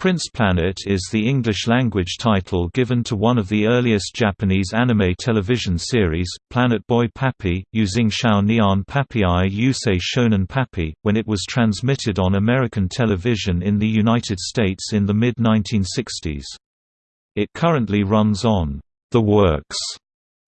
Prince Planet is the English-language title given to one of the earliest Japanese anime television series, Planet Boy Papi, using Shou Nian Papi Yusei Shonen Papi, when it was transmitted on American television in the United States in the mid-1960s. It currently runs on The Works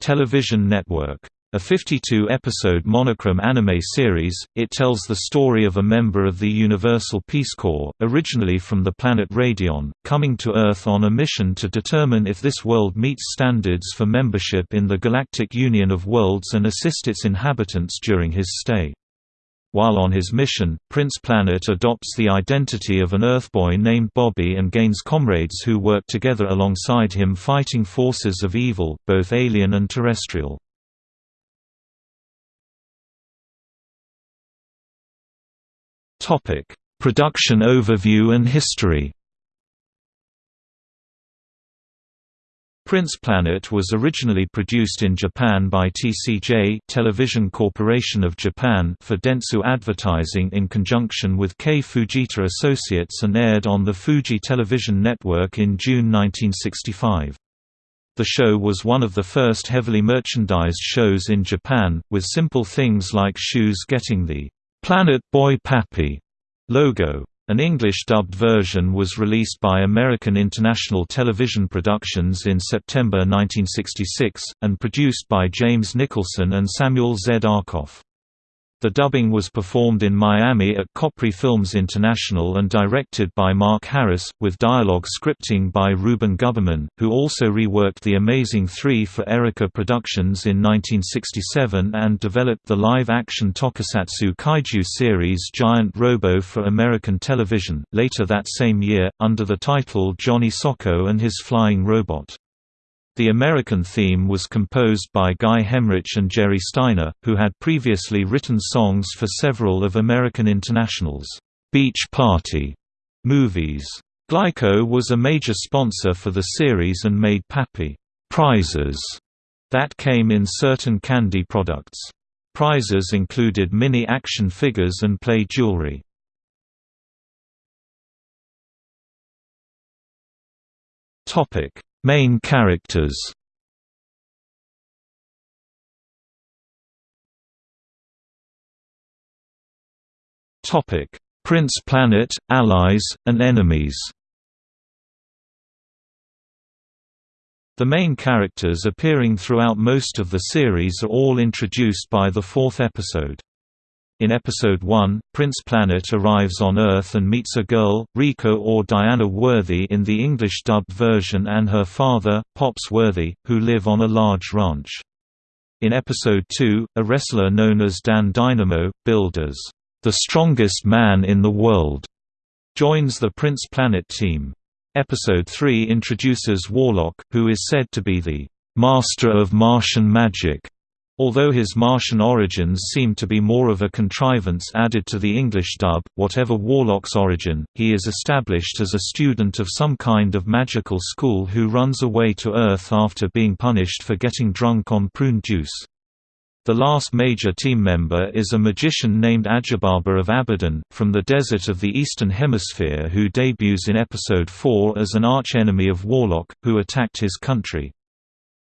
television network. A 52-episode monochrome anime series, it tells the story of a member of the Universal Peace Corps, originally from the planet Radion, coming to Earth on a mission to determine if this world meets standards for membership in the Galactic Union of Worlds and assist its inhabitants during his stay. While on his mission, Prince Planet adopts the identity of an Earthboy named Bobby and gains comrades who work together alongside him fighting forces of evil, both alien and terrestrial. Topic: Production overview and history. Prince Planet was originally produced in Japan by TCJ Television Corporation of Japan for Dentsu Advertising in conjunction with K Fujita Associates and aired on the Fuji Television Network in June 1965. The show was one of the first heavily merchandised shows in Japan, with simple things like shoes getting the Planet Boy Papi logo. An English-dubbed version was released by American International Television Productions in September 1966, and produced by James Nicholson and Samuel Z. Arkoff. The dubbing was performed in Miami at Capri Films International and directed by Mark Harris, with dialogue scripting by Ruben Guberman, who also reworked The Amazing Three for Erica Productions in 1967 and developed the live-action tokusatsu kaiju series Giant Robo for American television, later that same year, under the title Johnny Sokko and His Flying Robot. The American theme was composed by Guy Hemric and Jerry Styner, who had previously written songs for several of American International's Beach Party movies. Glico was a major sponsor for the series and made Pappy prizes that came in certain candy products. Prizes included mini action figures and play jewelry. Topic Main characters Topic: Prince Planet, allies, and enemies The main characters appearing throughout most of the series are all introduced by the fourth episode. In Episode 1, Prince Planet arrives on Earth and meets a girl, Rico or Diana Worthy in the English-dubbed version and her father, Pops Worthy, who live on a large ranch. In Episode 2, a wrestler known as Dan Dynamo, billed as, "...the strongest man in the world," joins the Prince Planet team. Episode 3 introduces Warlock, who is said to be the "...master of Martian magic." Although his Martian origins seem to be more of a contrivance added to the English dub, whatever Warlock's origin, he is established as a student of some kind of magical school who runs away to Earth after being punished for getting drunk on prune juice. The last major team member is a magician named Ajibaba of Abaddon, from the desert of the Eastern Hemisphere who debuts in Episode 4 as an archenemy of Warlock, who attacked his country.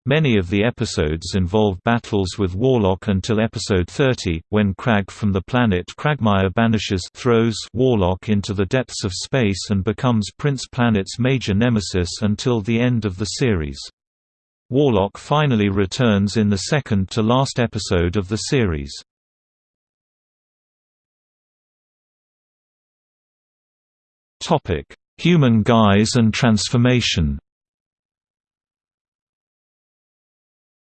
Many of the episodes involve battles with Warlock until episode 30, when Kragg from the planet Cragmire banishes throws Warlock into the depths of space and becomes Prince Planet's major nemesis until the end of the series. Warlock finally returns in the second to last episode of the series. Human guise and transformation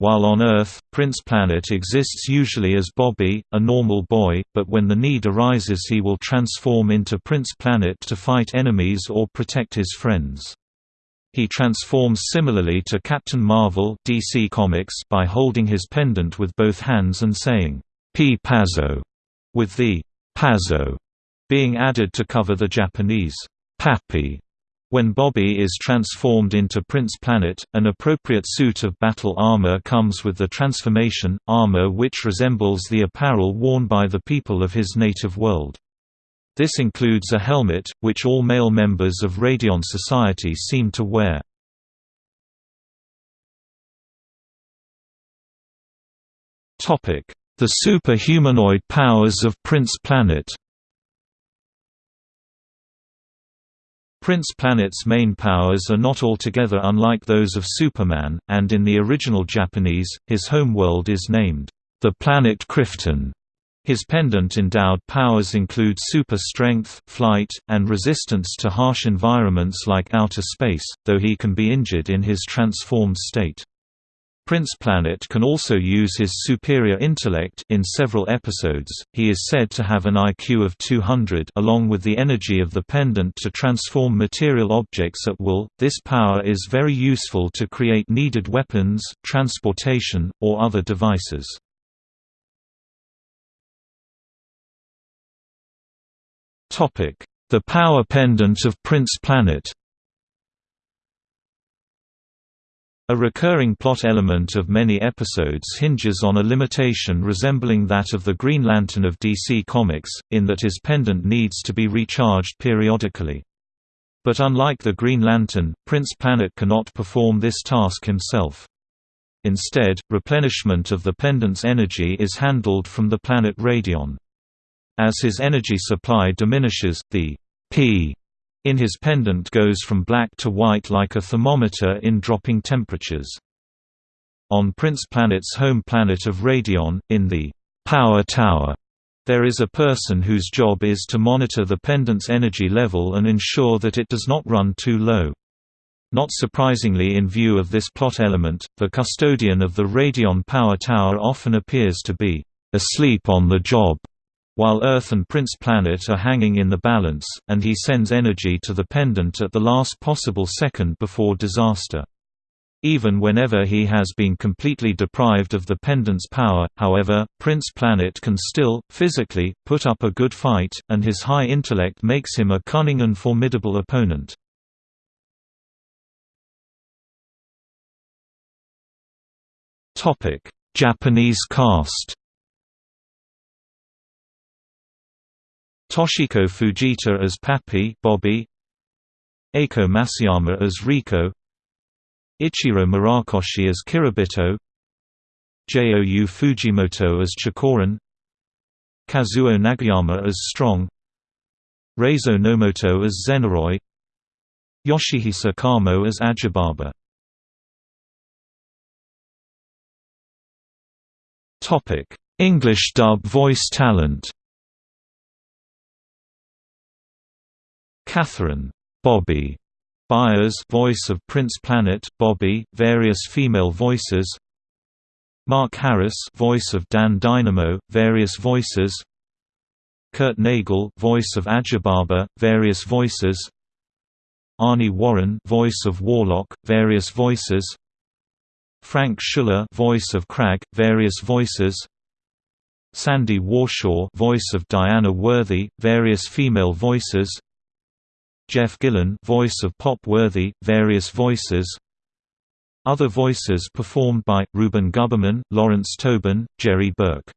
While on Earth, Prince Planet exists usually as Bobby, a normal boy, but when the need arises he will transform into Prince Planet to fight enemies or protect his friends. He transforms similarly to Captain Marvel DC Comics by holding his pendant with both hands and saying, P. Pazzo, with the Pazzo being added to cover the Japanese Papi when Bobby is transformed into Prince Planet, an appropriate suit of battle armor comes with the transformation, armor which resembles the apparel worn by the people of his native world. This includes a helmet, which all male members of Radion Society seem to wear. The superhumanoid powers of Prince Planet Prince Planet's main powers are not altogether unlike those of Superman, and in the original Japanese, his homeworld is named, the planet Krypton. His pendant-endowed powers include super strength, flight, and resistance to harsh environments like outer space, though he can be injured in his transformed state. Prince Planet can also use his superior intellect in several episodes. He is said to have an IQ of 200 along with the energy of the pendant to transform material objects at will. This power is very useful to create needed weapons, transportation, or other devices. The power pendant of Prince Planet. A recurring plot element of many episodes hinges on a limitation resembling that of the Green Lantern of DC Comics, in that his pendant needs to be recharged periodically. But unlike the Green Lantern, Prince Planet cannot perform this task himself. Instead, replenishment of the pendant's energy is handled from the planet Radion. As his energy supply diminishes, the P in his pendant goes from black to white like a thermometer in dropping temperatures. On Prince Planet's home planet of Radion, in the Power Tower, there is a person whose job is to monitor the pendant's energy level and ensure that it does not run too low. Not surprisingly in view of this plot element, the custodian of the Radion Power Tower often appears to be asleep on the job while Earth and Prince Planet are hanging in the balance, and he sends energy to the pendant at the last possible second before disaster. Even whenever he has been completely deprived of the pendant's power, however, Prince Planet can still, physically, put up a good fight, and his high intellect makes him a cunning and formidable opponent. Japanese cast Toshiko Fujita as Pappy Bobby, Eiko Masuyama as Rico Ichiro Murakoshi as Kiribito. Jou Fujimoto as Chikoran Kazuo Nagayama as Strong. Reizo Nomoto as Zenaroi Yoshihisa Kamo as Ajibaba. English dub voice talent Catherine Bobby. Byers voice of Prince Planet Bobby, various female voices. Mark Harris voice of Dan Dynamo, various voices. Kurt Nagel voice of Ajibaba, various voices. Arnie Warren voice of Warlock, various voices. Frank Schuller voice of Kragg, various voices. Sandy Warshaw voice of Diana Worthy, various female voices Jeff Gillen voice of Pop Worthy, various voices. Other voices performed by, Ruben Guberman, Lawrence Tobin, Jerry Burke.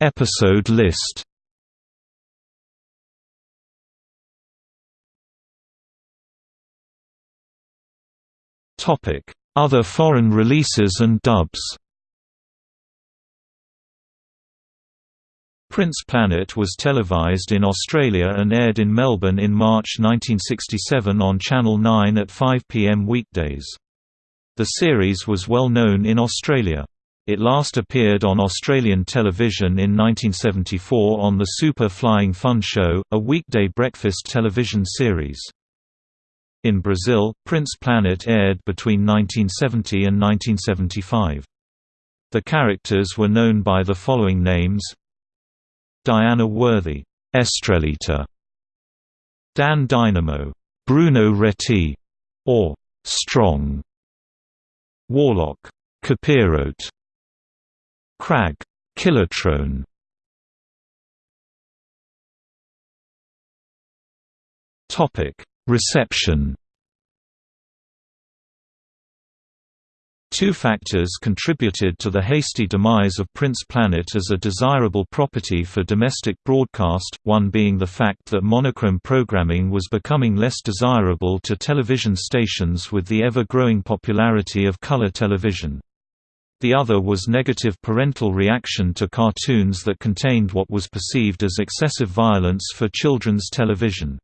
Episode list. Other foreign releases and dubs Prince Planet was televised in Australia and aired in Melbourne in March 1967 on Channel 9 at 5 pm weekdays. The series was well known in Australia. It last appeared on Australian television in 1974 on the Super Flying Fun Show, a weekday breakfast television series. In Brazil, Prince Planet aired between 1970 and 1975. The characters were known by the following names Diana Worthy, Estrelita, Dan Dynamo, Bruno Reti, or Strong, Warlock, Capirote, Kragg, Killertrone. Topic: Reception Two factors contributed to the hasty demise of Prince Planet as a desirable property for domestic broadcast, one being the fact that monochrome programming was becoming less desirable to television stations with the ever-growing popularity of color television. The other was negative parental reaction to cartoons that contained what was perceived as excessive violence for children's television.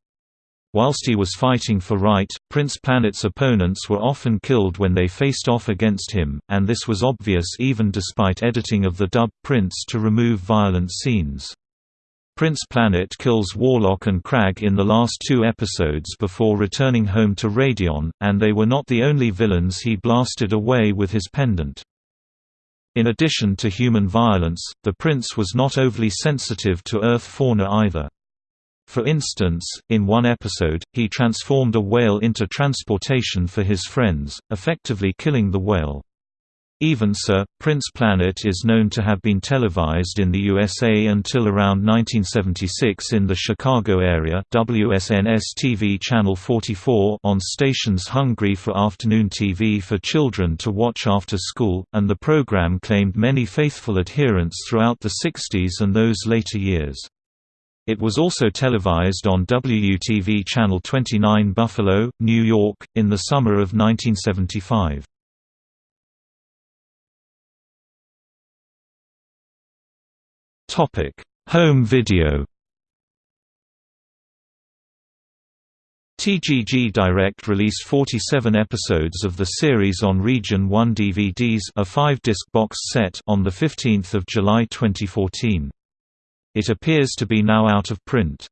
Whilst he was fighting for right, Prince Planet's opponents were often killed when they faced off against him, and this was obvious even despite editing of the dub Prince to remove violent scenes. Prince Planet kills Warlock and Kragg in the last two episodes before returning home to Radion, and they were not the only villains he blasted away with his pendant. In addition to human violence, the prince was not overly sensitive to Earth fauna either. For instance, in one episode, he transformed a whale into transportation for his friends, effectively killing the whale. Even so, Prince Planet is known to have been televised in the USA until around 1976 in the Chicago area WSNS-TV Channel 44 on stations hungry for afternoon TV for children to watch after school, and the program claimed many faithful adherents throughout the 60s and those later years. It was also televised on WUTV Channel 29 Buffalo, New York, in the summer of 1975. Home video TGG Direct released 47 episodes of the series on Region 1 DVDs a five-disc box set on 15 July 2014. It appears to be now out of print.